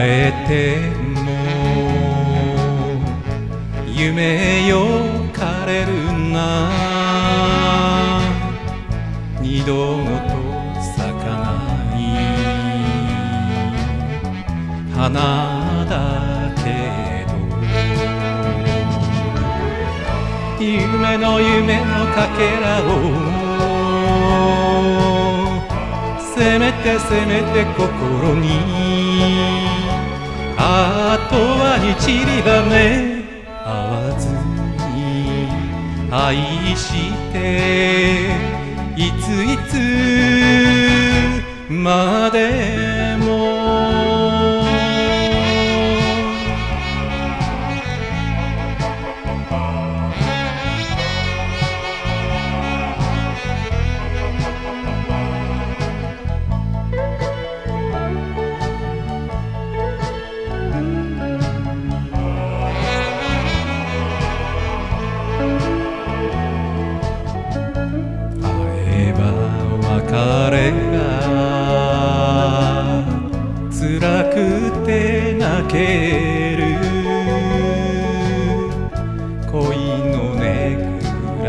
えても夢よ枯れるな。二度と咲かない。花だけど夢の夢のかけらをせめてせめて心に。あとはに散りばめ合わずに愛して。別れが辛くて泣ける恋のねぐら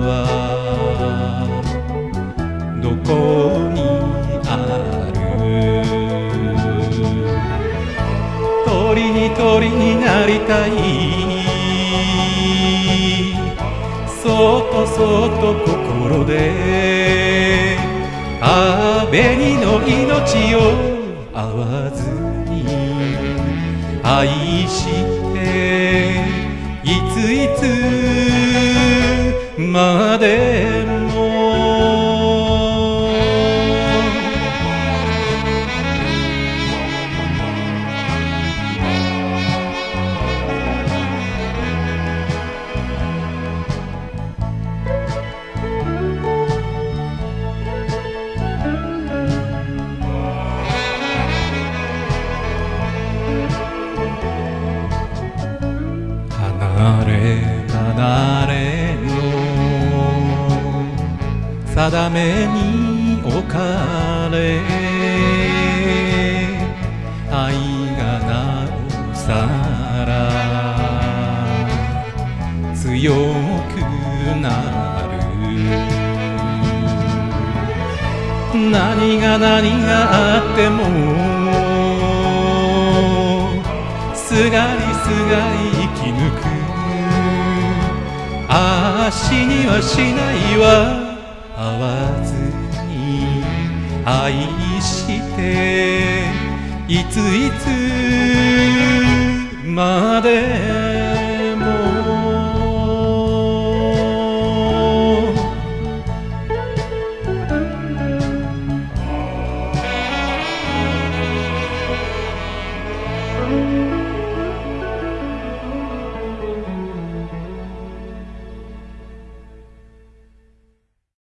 はどこにある？鳥に鳥になりたいそっとそっと心で紅の命を合わずに愛していついつまで離れの定めに置かれ愛がなおさら強くなる。何が何があってもすがりすがり生き抜く。ああ死にはしないわ。会わずに愛していついつまで